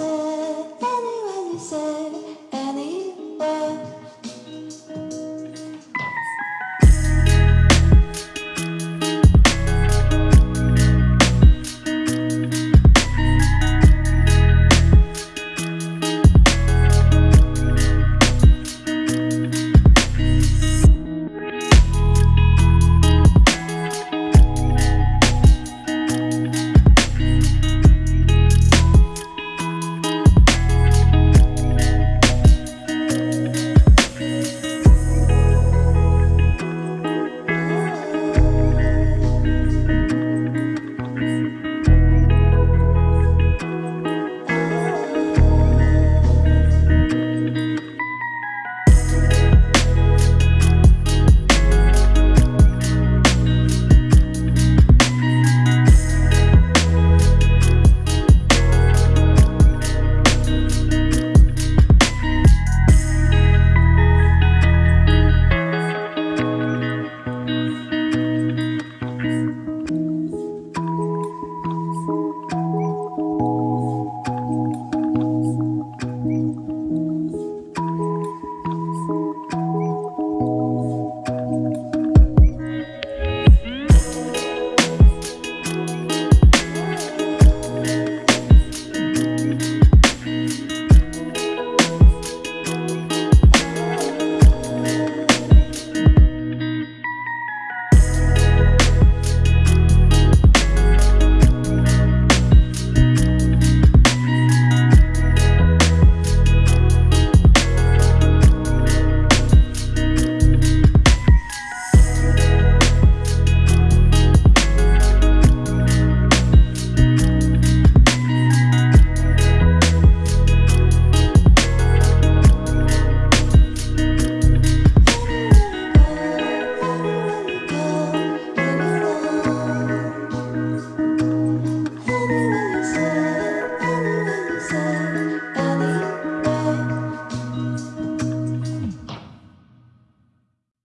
سو